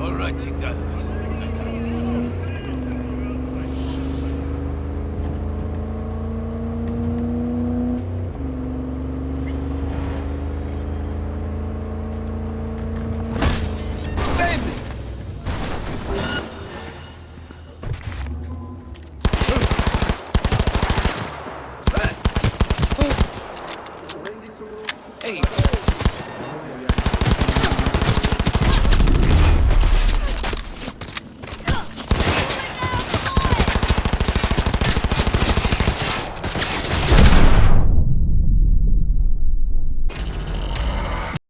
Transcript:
Alright, Tigda. Hey!